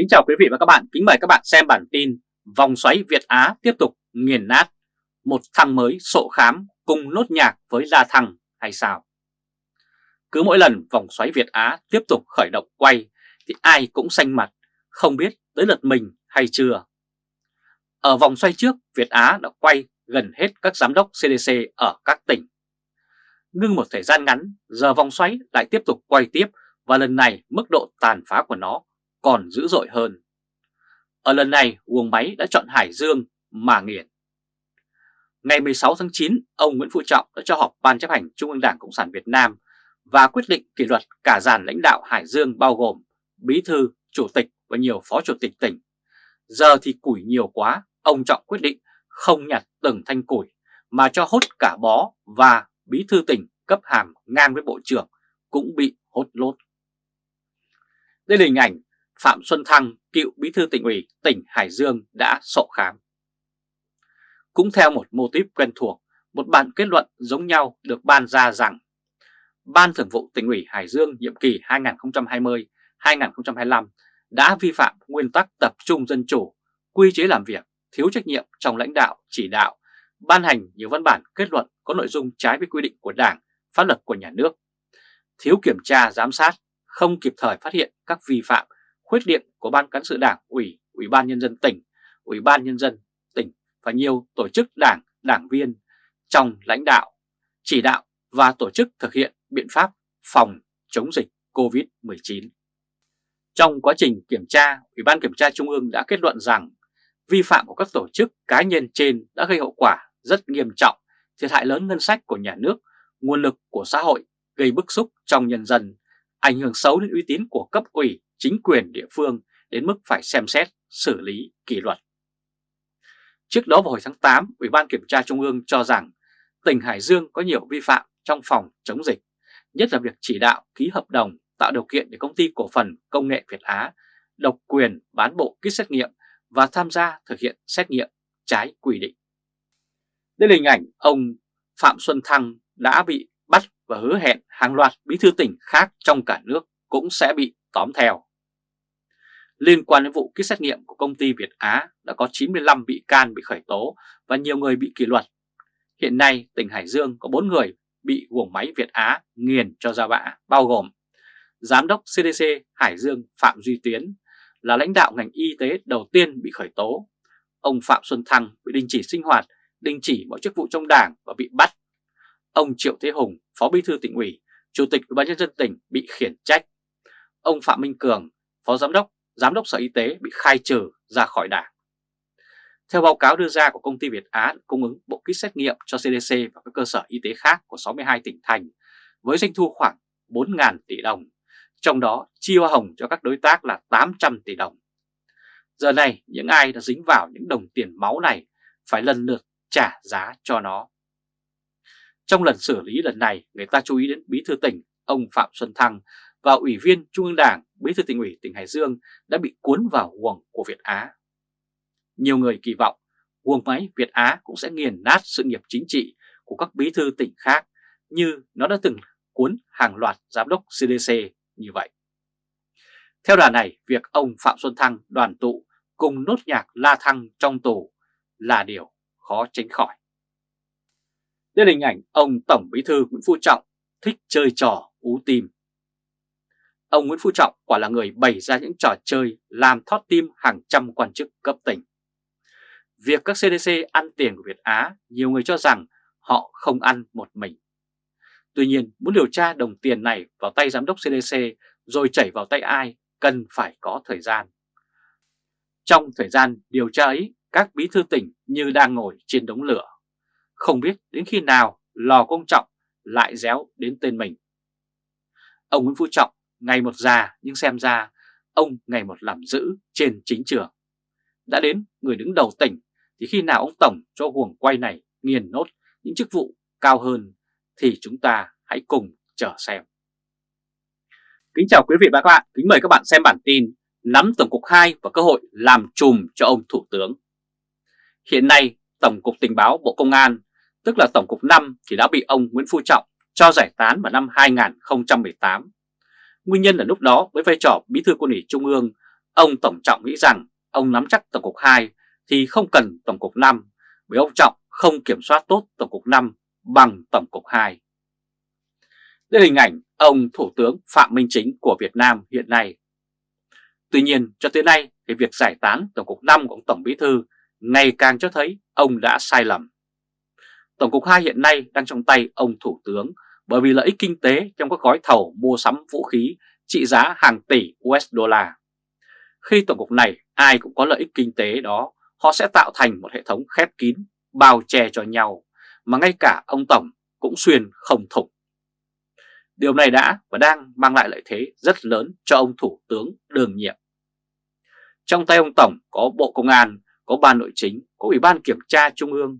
Kính chào quý vị và các bạn, kính mời các bạn xem bản tin Vòng xoáy Việt Á tiếp tục nghiền nát Một thằng mới sộ khám cùng nốt nhạc với La Thăng hay sao? Cứ mỗi lần vòng xoáy Việt Á tiếp tục khởi động quay thì ai cũng xanh mặt, không biết tới lượt mình hay chưa. Ở vòng xoay trước, Việt Á đã quay gần hết các giám đốc CDC ở các tỉnh. Ngưng một thời gian ngắn, giờ vòng xoáy lại tiếp tục quay tiếp và lần này mức độ tàn phá của nó còn dữ dội hơn. Ở lần này, uông máy đã chọn Hải Dương mà nghiền. Ngày 16 tháng 9, ông Nguyễn Phú Trọng đã cho họp Ban chấp hành Trung ương Đảng Cộng sản Việt Nam và quyết định kỷ luật cả dàn lãnh đạo Hải Dương bao gồm Bí thư, Chủ tịch và nhiều Phó Chủ tịch tỉnh. Giờ thì củi nhiều quá, ông Trọng quyết định không nhặt từng thanh củi mà cho hốt cả bó và Bí thư tỉnh cấp hàm ngang với Bộ trưởng cũng bị hốt lốt. Đây là hình ảnh Phạm Xuân Thăng, cựu bí thư tỉnh ủy tỉnh Hải Dương đã sổ khám. Cũng theo một mô típ quen thuộc, một bản kết luận giống nhau được ban ra rằng Ban Thường vụ tỉnh ủy Hải Dương nhiệm kỳ 2020-2025 đã vi phạm nguyên tắc tập trung dân chủ, quy chế làm việc, thiếu trách nhiệm trong lãnh đạo, chỉ đạo, ban hành nhiều văn bản kết luận có nội dung trái với quy định của Đảng, pháp luật của nhà nước, thiếu kiểm tra giám sát, không kịp thời phát hiện các vi phạm khuyết điểm của Ban Cán sự Đảng, Ủy, Ủy ban Nhân dân tỉnh, Ủy ban Nhân dân tỉnh và nhiều tổ chức đảng, đảng viên trong lãnh đạo, chỉ đạo và tổ chức thực hiện biện pháp phòng chống dịch COVID-19. Trong quá trình kiểm tra, Ủy ban Kiểm tra Trung ương đã kết luận rằng vi phạm của các tổ chức cá nhân trên đã gây hậu quả rất nghiêm trọng, thiệt hại lớn ngân sách của nhà nước, nguồn lực của xã hội, gây bức xúc trong nhân dân, ảnh hưởng xấu đến uy tín của cấp ủy, chính quyền địa phương đến mức phải xem xét, xử lý kỷ luật. Trước đó vào hồi tháng 8, Ủy ban Kiểm tra Trung ương cho rằng tỉnh Hải Dương có nhiều vi phạm trong phòng chống dịch, nhất là việc chỉ đạo ký hợp đồng tạo điều kiện để công ty cổ phần công nghệ Việt Á độc quyền bán bộ kit xét nghiệm và tham gia thực hiện xét nghiệm trái quy định. Đây là hình ảnh ông Phạm Xuân Thăng đã bị bắt và hứa hẹn hàng loạt bí thư tỉnh khác trong cả nước cũng sẽ bị tóm theo. Liên quan đến vụ kit xét nghiệm của công ty Việt Á đã có 95 bị can bị khởi tố và nhiều người bị kỷ luật. Hiện nay tỉnh Hải Dương có 4 người bị guồng máy Việt Á nghiền cho ra bã bao gồm Giám đốc CDC Hải Dương Phạm Duy Tiến là lãnh đạo ngành y tế đầu tiên bị khởi tố. Ông Phạm Xuân Thăng bị đình chỉ sinh hoạt, đình chỉ mọi chức vụ trong đảng và bị bắt. Ông Triệu Thế Hùng, Phó Bí thư tỉnh ủy, Chủ tịch Ủy ban nhân dân tỉnh bị khiển trách. Ông Phạm Minh Cường, Phó Giám đốc, Giám đốc Sở Y tế bị khai trừ ra khỏi đảng. Theo báo cáo đưa ra của công ty Việt Á cung ứng bộ kit xét nghiệm cho CDC và các cơ sở y tế khác của 62 tỉnh thành với doanh thu khoảng 4.000 tỷ đồng, trong đó chi hoa hồng cho các đối tác là 800 tỷ đồng. Giờ này những ai đã dính vào những đồng tiền máu này phải lần lượt trả giá cho nó. Trong lần xử lý lần này, người ta chú ý đến Bí thư tỉnh ông Phạm Xuân Thăng và Ủy viên Trung ương Đảng, Bí thư tỉnh ủy tỉnh Hải Dương đã bị cuốn vào guồng của Việt Á. Nhiều người kỳ vọng guồng máy Việt Á cũng sẽ nghiền nát sự nghiệp chính trị của các bí thư tỉnh khác như nó đã từng cuốn hàng loạt giám đốc CDC như vậy. Theo đà này, việc ông Phạm Xuân Thăng đoàn tụ cùng nốt nhạc La Thăng trong tù là điều khó tránh khỏi. Đây là hình ảnh ông Tổng Bí thư Nguyễn Phú Trọng thích chơi trò ú tim. Ông Nguyễn Phú Trọng quả là người bày ra những trò chơi làm thót tim hàng trăm quan chức cấp tỉnh. Việc các CDC ăn tiền của Việt Á, nhiều người cho rằng họ không ăn một mình. Tuy nhiên, muốn điều tra đồng tiền này vào tay giám đốc CDC rồi chảy vào tay ai cần phải có thời gian. Trong thời gian điều tra ấy, các bí thư tỉnh như đang ngồi trên đống lửa. Không biết đến khi nào lò công trọng lại réo đến tên mình. Ông Nguyễn Phú Trọng ngày một già nhưng xem ra ông ngày một làm giữ trên chính trường. Đã đến người đứng đầu tỉnh thì khi nào ông Tổng cho huồng quay này nghiền nốt những chức vụ cao hơn thì chúng ta hãy cùng chờ xem. Kính chào quý vị và các bạn, kính mời các bạn xem bản tin Nắm Tổng cục 2 và cơ hội làm chùm cho ông Thủ tướng. Hiện nay, Tổng cục Tình báo Bộ Công an, tức là Tổng cục 5 thì đã bị ông Nguyễn Phú Trọng cho giải tán vào năm 2018. Nguyên nhân là lúc đó với vai trò bí thư quân ủy Trung ương, ông Tổng Trọng nghĩ rằng ông nắm chắc Tổng cục 2 thì không cần Tổng cục 5 bởi ông Trọng không kiểm soát tốt Tổng cục 5 bằng Tổng cục 2. Đây là hình ảnh ông Thủ tướng Phạm Minh Chính của Việt Nam hiện nay. Tuy nhiên cho tới nay thì việc giải tán Tổng cục 5 của ông Tổng Bí Thư ngày càng cho thấy ông đã sai lầm. Tổng cục 2 hiện nay đang trong tay ông Thủ tướng bởi vì lợi ích kinh tế trong các gói thầu mua sắm vũ khí trị giá hàng tỷ USD. Khi tổng cục này ai cũng có lợi ích kinh tế đó, họ sẽ tạo thành một hệ thống khép kín, bao che cho nhau, mà ngay cả ông Tổng cũng xuyên không thủng. Điều này đã và đang mang lại lợi thế rất lớn cho ông Thủ tướng đương nhiệm. Trong tay ông Tổng có Bộ Công an, có Ban Nội chính, có Ủy ban Kiểm tra Trung ương.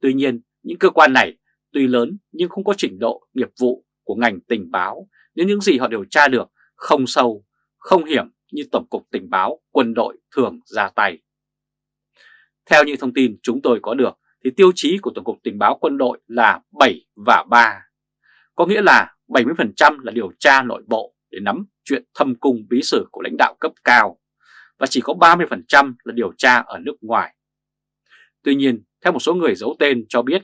Tuy nhiên, những cơ quan này tuy lớn nhưng không có trình độ nghiệp vụ của ngành tình báo nên những gì họ điều tra được không sâu, không hiểm như Tổng cục Tình báo quân đội thường ra tay. Theo những thông tin chúng tôi có được thì tiêu chí của Tổng cục Tình báo quân đội là 7 và 3. Có nghĩa là 70% là điều tra nội bộ để nắm chuyện thâm cung bí sử của lãnh đạo cấp cao và chỉ có 30% là điều tra ở nước ngoài. Tuy nhiên, theo một số người giấu tên cho biết,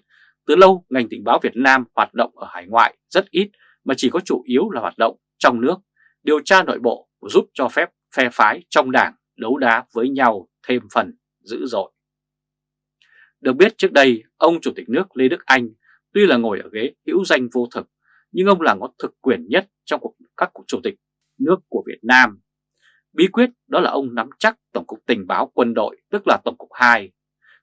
từ lâu ngành tình báo Việt Nam hoạt động ở hải ngoại rất ít mà chỉ có chủ yếu là hoạt động trong nước, điều tra nội bộ giúp cho phép phe phái trong đảng đấu đá với nhau thêm phần dữ dội. Được biết trước đây, ông Chủ tịch nước Lê Đức Anh tuy là ngồi ở ghế hữu danh vô thực, nhưng ông là ngón thực quyền nhất trong các cuộc chủ tịch nước của Việt Nam. Bí quyết đó là ông nắm chắc Tổng cục Tình báo quân đội, tức là Tổng cục 2.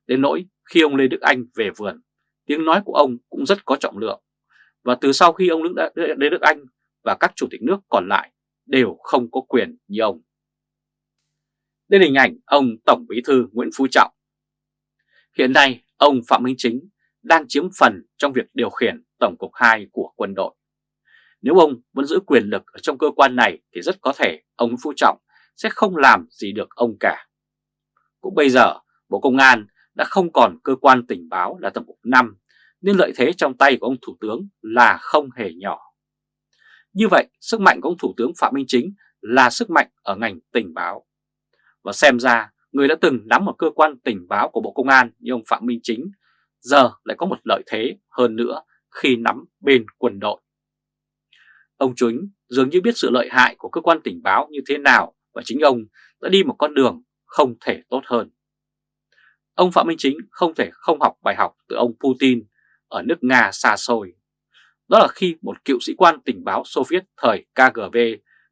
Đến nỗi khi ông Lê Đức Anh về vườn, tiếng nói của ông cũng rất có trọng lượng. Và từ sau khi ông Lê Đức Anh và các chủ tịch nước còn lại đều không có quyền như ông. Đây là hình ảnh ông Tổng Bí thư Nguyễn Phú Trọng. Hiện nay, ông Phạm Minh Chính đang chiếm phần trong việc điều khiển Tổng cục 2 của quân đội. Nếu ông vẫn giữ quyền lực ở trong cơ quan này thì rất có thể ông Phú Trọng sẽ không làm gì được ông cả. Cũng bây giờ, Bộ Công an đã không còn cơ quan tình báo là Tổng cục 5 nên lợi thế trong tay của ông Thủ tướng là không hề nhỏ. Như vậy, sức mạnh của ông Thủ tướng Phạm Minh Chính là sức mạnh ở ngành tình báo. Và xem ra, người đã từng nắm một cơ quan tình báo của Bộ Công an như ông Phạm Minh Chính, giờ lại có một lợi thế hơn nữa khi nắm bên quân đội. Ông Chính dường như biết sự lợi hại của cơ quan tình báo như thế nào và chính ông đã đi một con đường không thể tốt hơn. Ông Phạm Minh Chính không thể không học bài học từ ông Putin ở nước Nga xa xôi. Đó là khi một cựu sĩ quan tình báo Xô Viết thời KGB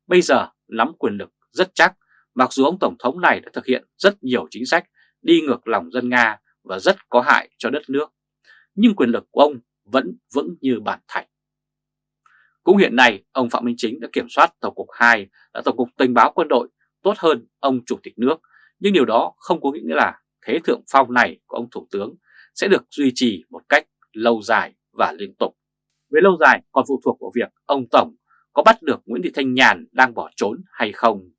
bây giờ nắm quyền lực rất chắc mặc dù ông Tổng thống này đã thực hiện rất nhiều chính sách đi ngược lòng dân Nga và rất có hại cho đất nước. Nhưng quyền lực của ông vẫn vững như bản thạch. Cũng hiện nay, ông Phạm Minh Chính đã kiểm soát Tổng cục 2 là Tổng cục Tình báo quân đội tốt hơn ông Chủ tịch nước, nhưng điều đó không có nghĩa là thế thượng phong này của ông Thủ tướng sẽ được duy trì một cách lâu dài và liên tục. Về lâu dài còn phụ thuộc vào việc ông Tổng có bắt được Nguyễn Thị Thanh Nhàn đang bỏ trốn hay không.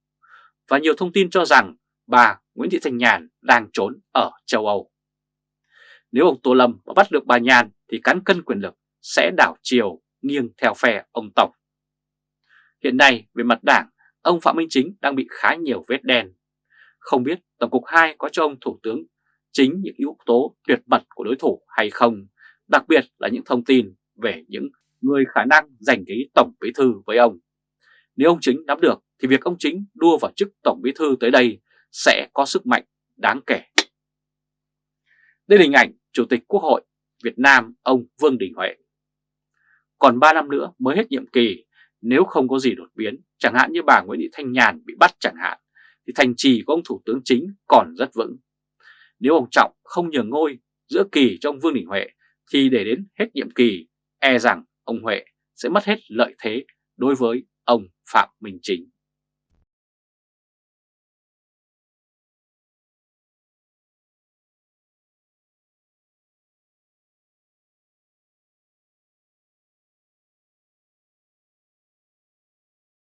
Và nhiều thông tin cho rằng bà Nguyễn Thị Thanh Nhàn đang trốn ở châu Âu. Nếu ông Tô Lâm bắt được bà Nhàn thì cán cân quyền lực sẽ đảo chiều nghiêng theo phe ông Tổng. Hiện nay về mặt đảng, ông Phạm Minh Chính đang bị khá nhiều vết đen. Không biết Tổng cục 2 có cho ông Thủ tướng chính những yếu tố tuyệt mật của đối thủ hay không, đặc biệt là những thông tin về những người khả năng giành ghế Tổng Bí Thư với ông. Nếu ông Chính nắm được thì việc ông Chính đua vào chức Tổng Bí Thư tới đây sẽ có sức mạnh đáng kể. Đây là hình ảnh Chủ tịch Quốc hội Việt Nam ông Vương Đình Huệ. Còn 3 năm nữa mới hết nhiệm kỳ, nếu không có gì đột biến, chẳng hạn như bà Nguyễn Thị Thanh Nhàn bị bắt chẳng hạn, thì thành trì của ông Thủ tướng Chính còn rất vững. Nếu ông Trọng không nhường ngôi giữa kỳ cho ông Vương Đình Huệ, thì để đến hết nhiệm kỳ, e rằng ông Huệ sẽ mất hết lợi thế đối với ông Phạm Minh Chính.